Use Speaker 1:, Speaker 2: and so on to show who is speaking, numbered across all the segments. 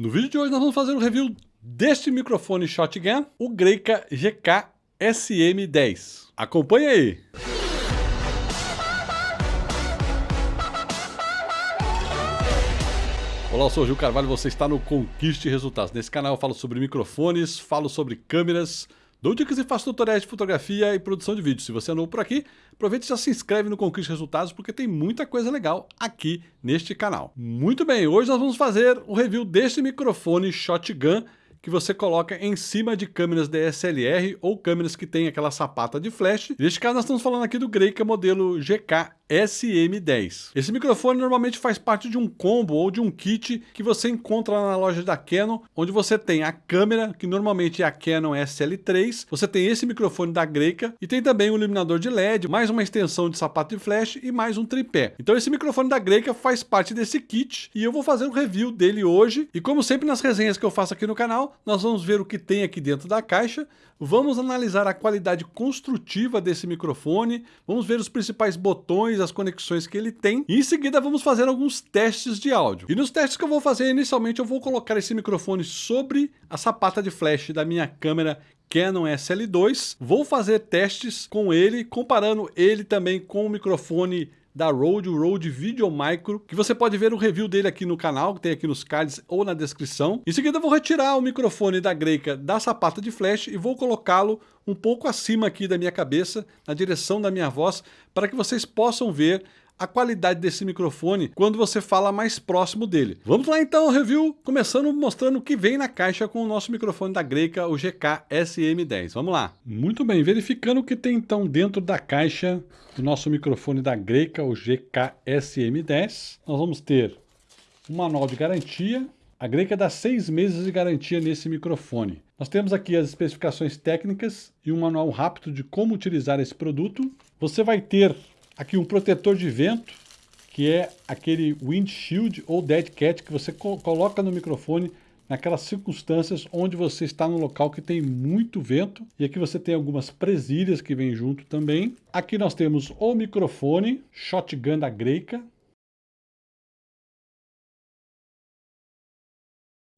Speaker 1: No vídeo de hoje nós vamos fazer um review deste microfone Shotgun, o Greika GK SM10. Acompanhe aí! Olá, eu sou o Gil Carvalho, você está no Conquiste Resultados. Nesse canal eu falo sobre microfones, falo sobre câmeras, Dou dicas e faço tutoriais de fotografia e produção de vídeo. Se você é novo por aqui, aproveite e já se inscreve no Conquiste Resultados, porque tem muita coisa legal aqui neste canal. Muito bem, hoje nós vamos fazer o review deste microfone Shotgun que você coloca em cima de câmeras DSLR ou câmeras que tem aquela sapata de flash. Neste caso nós estamos falando aqui do Greika modelo GK SM10. Esse microfone normalmente faz parte de um combo ou de um kit que você encontra na loja da Canon, onde você tem a câmera, que normalmente é a Canon SL3, você tem esse microfone da Greika e tem também um iluminador de LED, mais uma extensão de sapato de flash e mais um tripé. Então esse microfone da Greika faz parte desse kit e eu vou fazer um review dele hoje. E como sempre nas resenhas que eu faço aqui no canal, nós vamos ver o que tem aqui dentro da caixa, vamos analisar a qualidade construtiva desse microfone, vamos ver os principais botões as conexões que ele tem. E em seguida vamos fazer alguns testes de áudio. E nos testes que eu vou fazer inicialmente eu vou colocar esse microfone sobre a sapata de flash da minha câmera Canon SL2. Vou fazer testes com ele, comparando ele também com o microfone da Rode, o Rode Video Micro, que você pode ver o review dele aqui no canal, que tem aqui nos cards ou na descrição. Em seguida eu vou retirar o microfone da Greika da sapata de flash e vou colocá-lo um pouco acima aqui da minha cabeça, na direção da minha voz, para que vocês possam ver a qualidade desse microfone quando você fala mais próximo dele. Vamos lá então ao review, começando mostrando o que vem na caixa com o nosso microfone da Greika, o GK SM10. Vamos lá. Muito bem, verificando o que tem então dentro da caixa do nosso microfone da Greika, o GK SM10, nós vamos ter um manual de garantia, a Greika dá seis meses de garantia nesse microfone. Nós temos aqui as especificações técnicas e um manual rápido de como utilizar esse produto. Você vai ter Aqui um protetor de vento, que é aquele windshield ou dead cat que você co coloca no microfone naquelas circunstâncias onde você está no local que tem muito vento. E aqui você tem algumas presilhas que vêm junto também. Aqui nós temos o microfone Shotgun da Greika.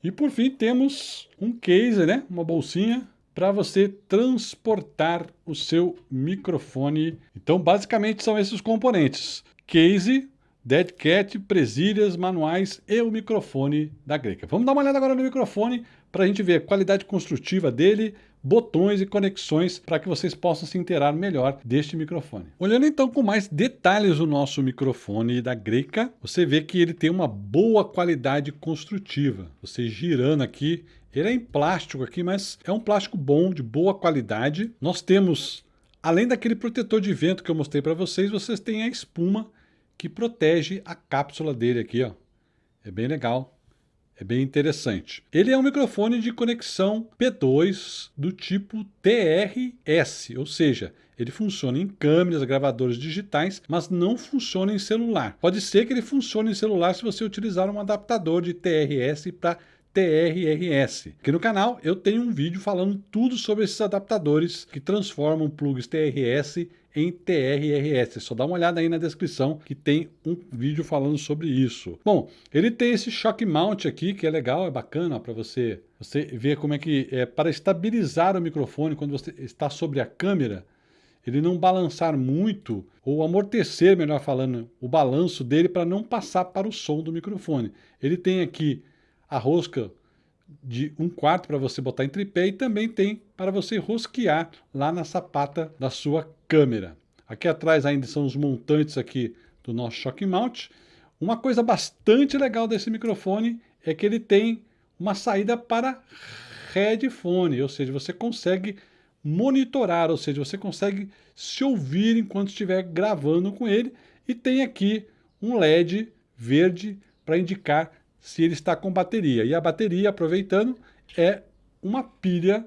Speaker 1: E por fim temos um case, né? uma bolsinha para você transportar o seu microfone. Então, basicamente, são esses componentes. Case, Dead Cat, presilhas, manuais e o microfone da Greca. Vamos dar uma olhada agora no microfone para a gente ver a qualidade construtiva dele, botões e conexões para que vocês possam se inteirar melhor deste microfone. Olhando então com mais detalhes o nosso microfone da Greca, você vê que ele tem uma boa qualidade construtiva. Você girando aqui, ele é em plástico aqui, mas é um plástico bom, de boa qualidade. Nós temos, além daquele protetor de vento que eu mostrei para vocês, vocês têm a espuma que protege a cápsula dele aqui, ó. É bem legal. É bem interessante. Ele é um microfone de conexão P2 do tipo TRS, ou seja, ele funciona em câmeras, gravadores digitais, mas não funciona em celular. Pode ser que ele funcione em celular se você utilizar um adaptador de TRS para TRRS. Aqui no canal eu tenho um vídeo falando tudo sobre esses adaptadores que transformam plugs TRS em TRRS. Só dá uma olhada aí na descrição que tem um vídeo falando sobre isso. Bom, ele tem esse shock mount aqui que é legal, é bacana para você, você ver como é que é para estabilizar o microfone quando você está sobre a câmera, ele não balançar muito ou amortecer, melhor falando, o balanço dele para não passar para o som do microfone. Ele tem aqui a rosca de um quarto para você botar em tripé e também tem para você rosquear lá na sapata da sua câmera. Aqui atrás ainda são os montantes aqui do nosso shock mount. Uma coisa bastante legal desse microfone é que ele tem uma saída para headphone, ou seja, você consegue monitorar, ou seja, você consegue se ouvir enquanto estiver gravando com ele e tem aqui um LED verde para indicar se ele está com bateria. E a bateria, aproveitando, é uma pilha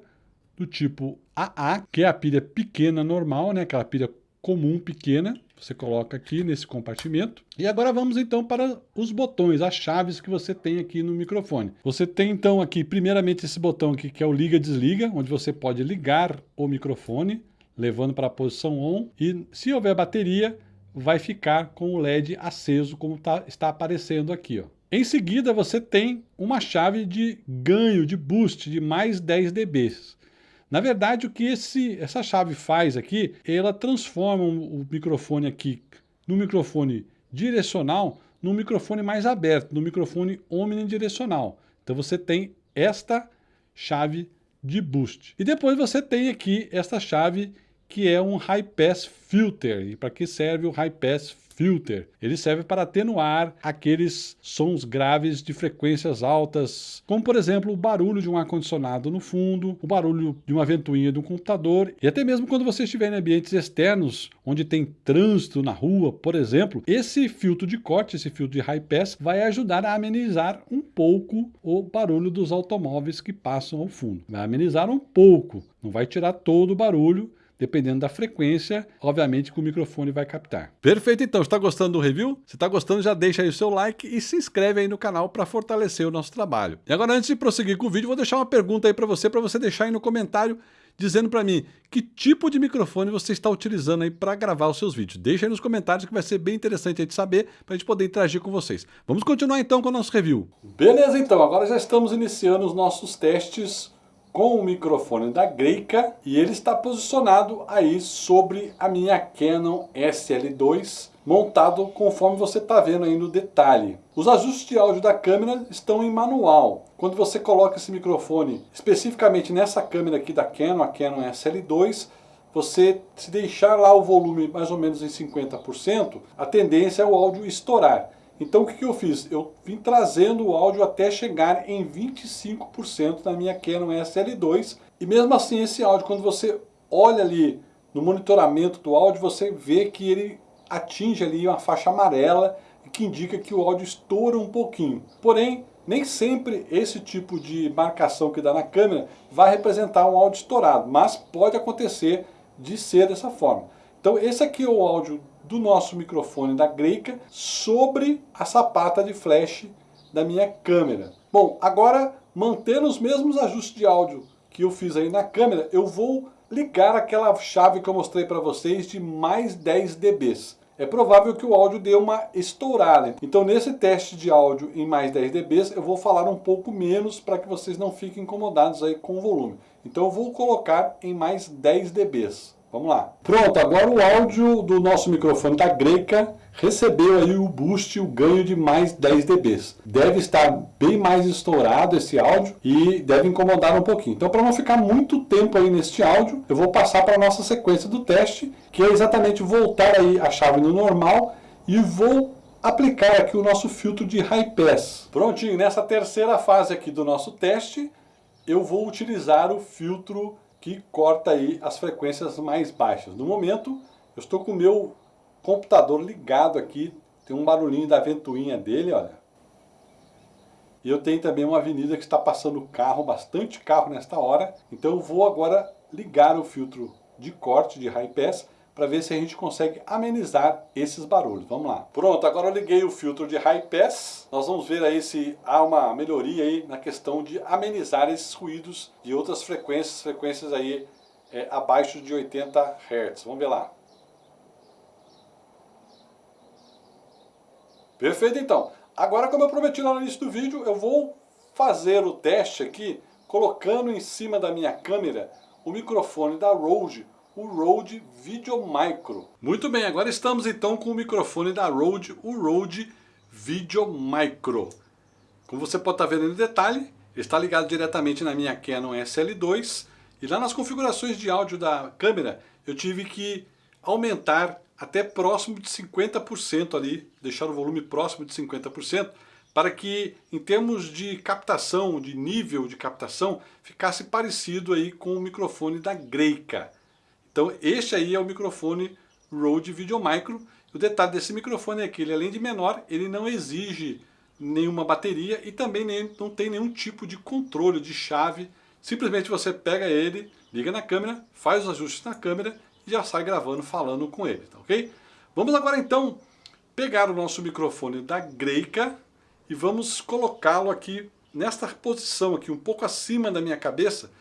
Speaker 1: do tipo AA, que é a pilha pequena normal, né? aquela pilha comum pequena. Você coloca aqui nesse compartimento. E agora vamos então para os botões, as chaves que você tem aqui no microfone. Você tem então aqui primeiramente esse botão aqui que é o liga-desliga, onde você pode ligar o microfone, levando para a posição ON. E se houver bateria, vai ficar com o LED aceso como tá, está aparecendo aqui. Ó. Em seguida, você tem uma chave de ganho, de boost, de mais 10 dB. Na verdade, o que esse, essa chave faz aqui, ela transforma o microfone aqui no microfone direcional num microfone mais aberto, no microfone omnidirecional. Então você tem esta chave de boost. E depois você tem aqui esta chave que é um High Pass Filter. E para que serve o High Pass filter. Ele serve para atenuar aqueles sons graves de frequências altas, como por exemplo o barulho de um ar-condicionado no fundo, o barulho de uma ventoinha de um computador, e até mesmo quando você estiver em ambientes externos, onde tem trânsito na rua, por exemplo, esse filtro de corte, esse filtro de high pass, vai ajudar a amenizar um pouco o barulho dos automóveis que passam ao fundo. Vai amenizar um pouco, não vai tirar todo o barulho, dependendo da frequência, obviamente que o microfone vai captar. Perfeito então, está gostando do review? Se está gostando, já deixa aí o seu like e se inscreve aí no canal para fortalecer o nosso trabalho. E agora antes de prosseguir com o vídeo, vou deixar uma pergunta aí para você, para você deixar aí no comentário dizendo para mim que tipo de microfone você está utilizando aí para gravar os seus vídeos. Deixa aí nos comentários que vai ser bem interessante aí de saber para a gente poder interagir com vocês. Vamos continuar então com o nosso review. Beleza então, agora já estamos iniciando os nossos testes com o microfone da Greica e ele está posicionado aí sobre a minha Canon SL2 montado conforme você está vendo aí no detalhe. Os ajustes de áudio da câmera estão em manual. Quando você coloca esse microfone especificamente nessa câmera aqui da Canon, a Canon SL2, você se deixar lá o volume mais ou menos em 50%, a tendência é o áudio estourar. Então o que, que eu fiz? Eu vim trazendo o áudio até chegar em 25% na minha Canon SL2 e mesmo assim esse áudio, quando você olha ali no monitoramento do áudio, você vê que ele atinge ali uma faixa amarela que indica que o áudio estoura um pouquinho. Porém, nem sempre esse tipo de marcação que dá na câmera vai representar um áudio estourado, mas pode acontecer de ser dessa forma. Então esse aqui é o áudio do nosso microfone da Greica sobre a sapata de flash da minha câmera. Bom, agora mantendo os mesmos ajustes de áudio que eu fiz aí na câmera, eu vou ligar aquela chave que eu mostrei para vocês de mais 10 dB. É provável que o áudio dê uma estourada. Então nesse teste de áudio em mais 10 dB, eu vou falar um pouco menos para que vocês não fiquem incomodados aí com o volume. Então eu vou colocar em mais 10 dB. Vamos lá. Pronto, agora o áudio do nosso microfone da Greca recebeu aí o boost, o ganho de mais 10 dB. Deve estar bem mais estourado esse áudio e deve incomodar um pouquinho. Então para não ficar muito tempo aí neste áudio, eu vou passar para a nossa sequência do teste, que é exatamente voltar aí a chave no normal e vou aplicar aqui o nosso filtro de high pass. Prontinho, nessa terceira fase aqui do nosso teste, eu vou utilizar o filtro que corta aí as frequências mais baixas. No momento, eu estou com o meu computador ligado aqui, tem um barulhinho da ventoinha dele, olha. E eu tenho também uma avenida que está passando carro, bastante carro nesta hora. Então eu vou agora ligar o filtro de corte de high pass para ver se a gente consegue amenizar esses barulhos. Vamos lá. Pronto, agora eu liguei o filtro de high pass. Nós vamos ver aí se há uma melhoria aí na questão de amenizar esses ruídos de outras frequências, frequências aí é, abaixo de 80 Hz. Vamos ver lá. Perfeito então. Agora, como eu prometi no início do vídeo, eu vou fazer o teste aqui, colocando em cima da minha câmera o microfone da Rode o Rode Video Micro. Muito bem, agora estamos então com o microfone da Rode, o Rode Video Micro. Como você pode estar vendo no detalhe, está ligado diretamente na minha Canon SL2 e lá nas configurações de áudio da câmera eu tive que aumentar até próximo de 50% ali, deixar o volume próximo de 50%, para que em termos de captação, de nível de captação, ficasse parecido aí com o microfone da Greica. Então este aí é o microfone Rode Videomicro. O detalhe desse microfone é que ele além de menor, ele não exige nenhuma bateria e também nem, não tem nenhum tipo de controle de chave. Simplesmente você pega ele, liga na câmera, faz os ajustes na câmera e já sai gravando, falando com ele, tá ok? Vamos agora então pegar o nosso microfone da Greica e vamos colocá-lo aqui nesta posição aqui, um pouco acima da minha cabeça,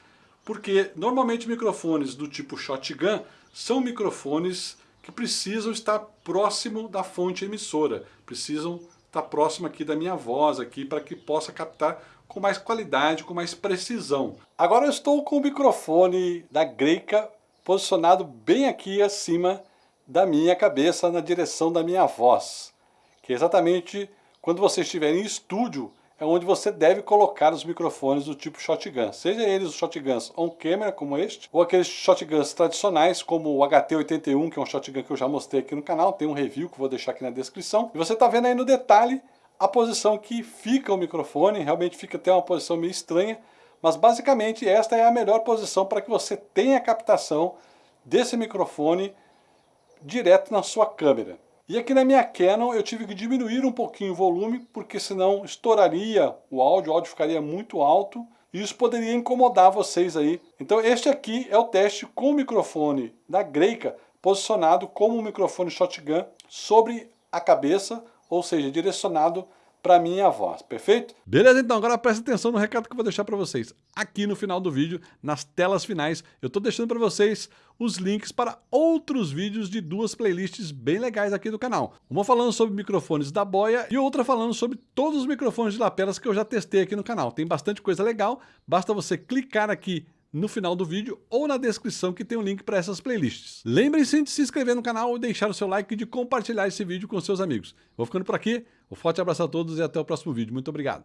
Speaker 1: porque normalmente microfones do tipo shotgun são microfones que precisam estar próximo da fonte emissora, precisam está próximo aqui da minha voz aqui para que possa captar com mais qualidade, com mais precisão. Agora eu estou com o microfone da Greica posicionado bem aqui acima da minha cabeça, na direção da minha voz, que é exatamente quando você estiver em estúdio, é onde você deve colocar os microfones do tipo shotgun, seja eles os shotguns on-camera, como este, ou aqueles shotguns tradicionais, como o HT81, que é um shotgun que eu já mostrei aqui no canal, tem um review que eu vou deixar aqui na descrição. E você está vendo aí no detalhe a posição que fica o microfone, realmente fica até uma posição meio estranha, mas basicamente esta é a melhor posição para que você tenha a captação desse microfone direto na sua câmera. E aqui na minha Canon eu tive que diminuir um pouquinho o volume, porque senão estouraria o áudio, o áudio ficaria muito alto, e isso poderia incomodar vocês aí. Então este aqui é o teste com o microfone da Greica, posicionado como um microfone shotgun sobre a cabeça, ou seja, direcionado para minha voz, perfeito? Beleza, então agora presta atenção no recado que eu vou deixar para vocês. Aqui no final do vídeo, nas telas finais, eu estou deixando para vocês os links para outros vídeos de duas playlists bem legais aqui do canal. Uma falando sobre microfones da Boya e outra falando sobre todos os microfones de lapelas que eu já testei aqui no canal. Tem bastante coisa legal, basta você clicar aqui no final do vídeo ou na descrição que tem o um link para essas playlists. Lembrem-se de se inscrever no canal deixar o seu like e de compartilhar esse vídeo com seus amigos. Vou ficando por aqui, um forte abraço a todos e até o próximo vídeo. Muito obrigado.